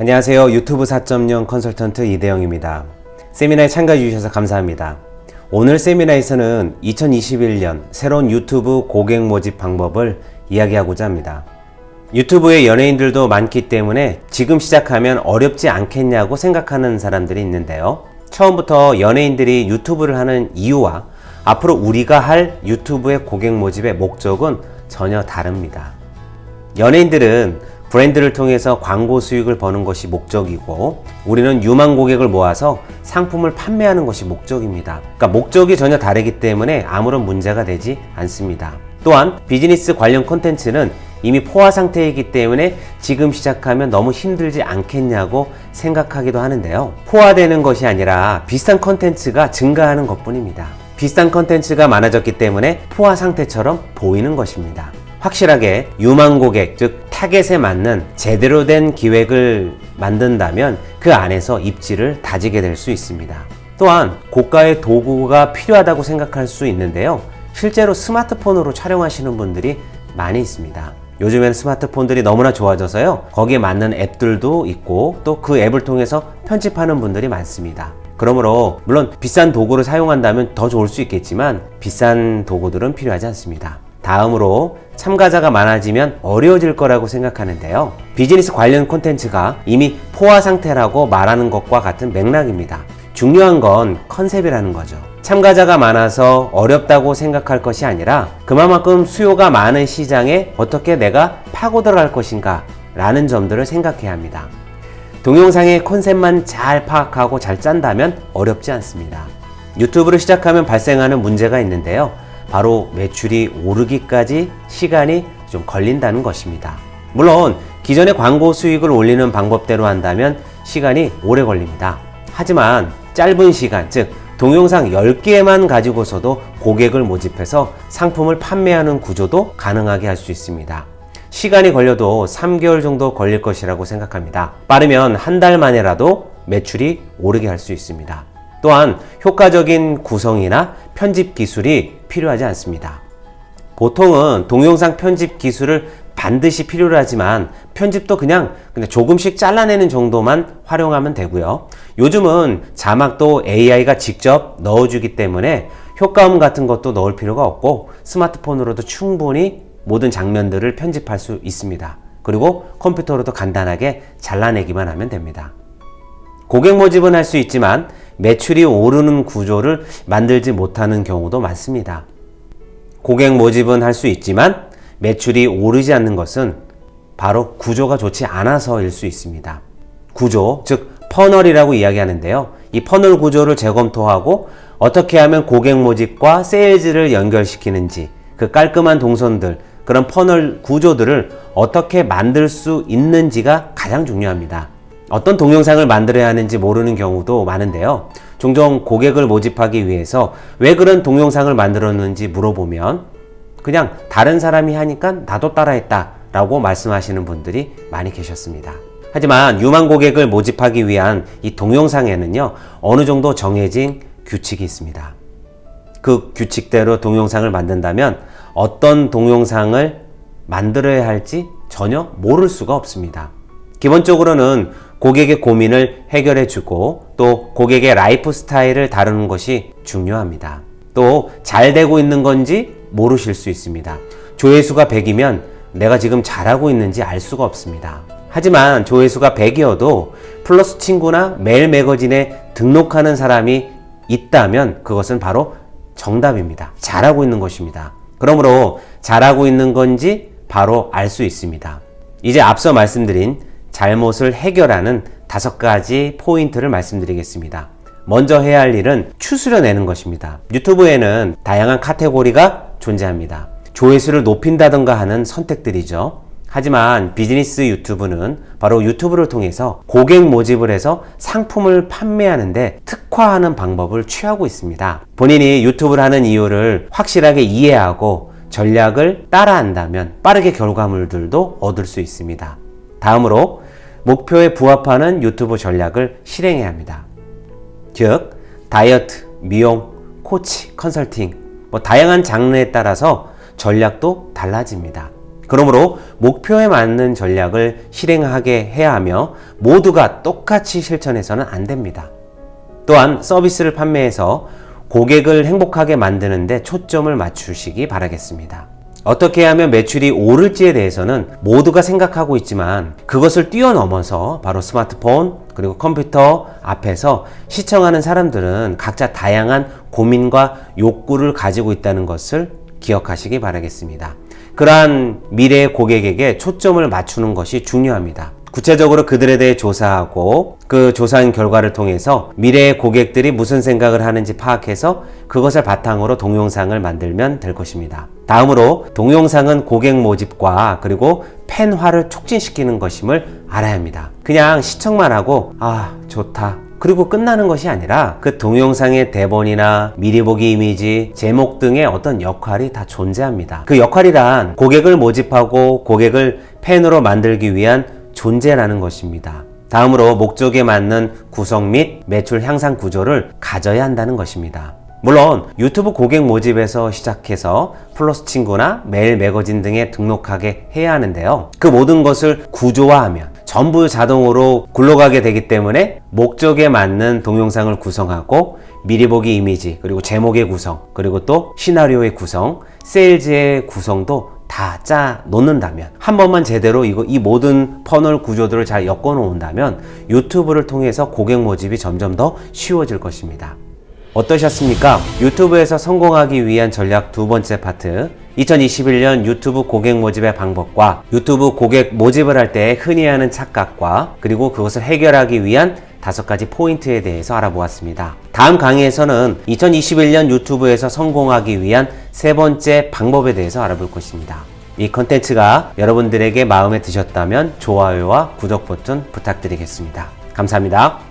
안녕하세요. 유튜브 4.0 컨설턴트 이대영입니다. 세미나에 참가해 주셔서 감사합니다. 오늘 세미나에서는 2021년 새로운 유튜브 고객 모집 방법을 이야기하고자 합니다. 유튜브에 연예인들도 많기 때문에 지금 시작하면 어렵지 않겠냐고 생각하는 사람들이 있는데요. 처음부터 연예인들이 유튜브를 하는 이유와 앞으로 우리가 할 유튜브의 고객 모집의 목적은 전혀 다릅니다. 연예인들은 브랜드를 통해서 광고 수익을 버는 것이 목적이고 우리는 유망 고객을 모아서 상품을 판매하는 것이 목적입니다. 그러니까 목적이 전혀 다르기 때문에 아무런 문제가 되지 않습니다. 또한 비즈니스 관련 콘텐츠는 이미 포화 상태이기 때문에 지금 시작하면 너무 힘들지 않겠냐고 생각하기도 하는데요. 포화되는 것이 아니라 비슷한 콘텐츠가 증가하는 것 뿐입니다. 비슷한 콘텐츠가 많아졌기 때문에 포화 상태처럼 보이는 것입니다. 확실하게 유망 고객, 즉 타겟에 맞는 제대로 된 기획을 만든다면 그 안에서 입지를 다지게 될 수 있습니다. 또한 고가의 도구가 필요하다고 생각할 수 있는데요. 실제로 스마트폰으로 촬영하시는 분들이 많이 있습니다. 요즘에는 스마트폰들이 너무나 좋아져서요. 거기에 맞는 앱들도 있고 또 그 앱을 통해서 편집하는 분들이 많습니다. 그러므로 물론 비싼 도구를 사용한다면 더 좋을 수 있겠지만 비싼 도구들은 필요하지 않습니다. 다음으로 참가자가 많아지면 어려워질 거라고 생각하는데요. 비즈니스 관련 콘텐츠가 이미 포화 상태라고 말하는 것과 같은 맥락입니다. 중요한 건 컨셉이라는 거죠. 참가자가 많아서 어렵다고 생각할 것이 아니라 그만큼 수요가 많은 시장에 어떻게 내가 파고 들어갈 것인가 라는 점들을 생각해야 합니다. 동영상의 컨셉만 잘 파악하고 잘 짠다면 어렵지 않습니다. 유튜브를 시작하면 발생하는 문제가 있는데요. 바로 매출이 오르기까지 시간이 좀 걸린다는 것입니다. 물론 기존의 광고 수익을 올리는 방법대로 한다면 시간이 오래 걸립니다. 하지만 짧은 시간, 즉 동영상 10개만 가지고서도 고객을 모집해서 상품을 판매하는 구조도 가능하게 할 수 있습니다. 시간이 걸려도 3개월 정도 걸릴 것이라고 생각합니다. 빠르면 한 달 만에라도 매출이 오르게 할 수 있습니다. 또한 효과적인 구성이나 편집 기술이 필요하지 않습니다. 보통은 동영상 편집 기술을 반드시 필요로 하지만 편집도 그냥, 조금씩 잘라내는 정도만 활용하면 되고요. 요즘은 자막도 AI가 직접 넣어주기 때문에 효과음 같은 것도 넣을 필요가 없고 스마트폰으로도 충분히 모든 장면들을 편집할 수 있습니다. 그리고 컴퓨터로도 간단하게 잘라내기만 하면 됩니다. 고객 모집은 할 수 있지만 매출이 오르는 구조를 만들지 못하는 경우도 많습니다. 고객 모집은 할 수 있지만 매출이 오르지 않는 것은 바로 구조가 좋지 않아서일 수 있습니다. 구조, 즉 funnel이라고 이야기하는데요. 이 funnel 구조를 재검토하고 어떻게 하면 고객 모집과 세일즈를 연결시키는지 그 깔끔한 동선들, 그런 funnel 구조들을 어떻게 만들 수 있는지가 가장 중요합니다. 어떤 동영상을 만들어야 하는지 모르는 경우도 많은데요. 종종 고객을 모집하기 위해서 왜 그런 동영상을 만들었는지 물어보면 그냥 다른 사람이 하니까 나도 따라했다 라고 말씀하시는 분들이 많이 계셨습니다. 하지만 유망 고객을 모집하기 위한 이 동영상에는요, 어느 정도 정해진 규칙이 있습니다. 그 규칙대로 동영상을 만든다면 어떤 동영상을 만들어야 할지 전혀 모를 수가 없습니다. 기본적으로는 고객의 고민을 해결해 주고 또 고객의 라이프 스타일을 다루는 것이 중요합니다. 또 잘 되고 있는 건지 모르실 수 있습니다. 조회수가 100이면 내가 지금 잘하고 있는지 알 수가 없습니다. 하지만 조회수가 100이어도 플러스 친구나 메일 매거진에 등록하는 사람이 있다면 그것은 바로 정답입니다. 잘하고 있는 것입니다. 그러므로 잘하고 있는 건지 바로 알 수 있습니다. 이제 앞서 말씀드린 잘못을 해결하는 다섯 가지 포인트를 말씀드리겠습니다. 먼저 해야 할 일은 추스려 내는 것입니다. 유튜브에는 다양한 카테고리가 존재합니다. 조회수를 높인다던가 하는 선택들이죠. 하지만 비즈니스 유튜브는 바로 유튜브를 통해서 고객 모집을 해서 상품을 판매하는데 특화하는 방법을 취하고 있습니다. 본인이 유튜브를 하는 이유를 확실하게 이해하고 전략을 따라한다면 빠르게 결과물들도 얻을 수 있습니다. 다음으로 목표에 부합하는 유튜브 전략을 실행해야 합니다. 즉, 다이어트, 미용, 코치, 컨설팅, 뭐 다양한 장르에 따라서 전략도 달라집니다. 그러므로 목표에 맞는 전략을 실행하게 해야 하며 모두가 똑같이 실천해서는 안 됩니다. 또한 서비스를 판매해서 고객을 행복하게 만드는 데 초점을 맞추시기 바라겠습니다. 어떻게 하면 매출이 오를지에 대해서는 모두가 생각하고 있지만 그것을 뛰어넘어서 바로 스마트폰 그리고 컴퓨터 앞에서 시청하는 사람들은 각자 다양한 고민과 욕구를 가지고 있다는 것을 기억하시기 바라겠습니다. 그러한 미래의 고객에게 초점을 맞추는 것이 중요합니다. 구체적으로 그들에 대해 조사하고 그 조사한 결과를 통해서 미래의 고객들이 무슨 생각을 하는지 파악해서 그것을 바탕으로 동영상을 만들면 될 것입니다. 다음으로 동영상은 고객 모집과 그리고 팬화를 촉진시키는 것임을 알아야 합니다. 그냥 시청만 하고 아 좋다 그리고 끝나는 것이 아니라 그 동영상의 대본이나 미리 보기 이미지, 제목 등의 어떤 역할이 다 존재합니다. 그 역할이란 고객을 모집하고 고객을 팬으로 만들기 위한 존재라는 것입니다. 다음으로 목적에 맞는 구성 및 매출 향상 구조를 가져야 한다는 것입니다. 물론 유튜브 고객 모집에서 시작해서 플러스 친구나 메일 매거진 등에 등록하게 해야 하는데요. 그 모든 것을 구조화하면 전부 자동으로 굴러가게 되기 때문에 목적에 맞는 동영상을 구성하고 미리 보기 이미지 그리고 제목의 구성 그리고 또 시나리오의 구성 세일즈의 구성도 다 짜 놓는다면 한 번만 제대로 이거 이 모든 funnel 구조들을 잘 엮어 놓은다면 유튜브를 통해서 고객 모집이 점점 더 쉬워질 것입니다. 어떠셨습니까? 유튜브에서 성공하기 위한 전략 두 번째 파트 2021년 유튜브 고객 모집의 방법과 유튜브 고객 모집을 할 때 흔히 하는 착각과 그리고 그것을 해결하기 위한 다섯 가지 포인트에 대해서 알아보았습니다. 다음 강의에서는 2021년 유튜브에서 성공하기 위한 세 번째 방법에 대해서 알아볼 것입니다. 이 컨텐츠가 여러분들에게 마음에 드셨다면 좋아요와 구독 버튼 부탁드리겠습니다. 감사합니다.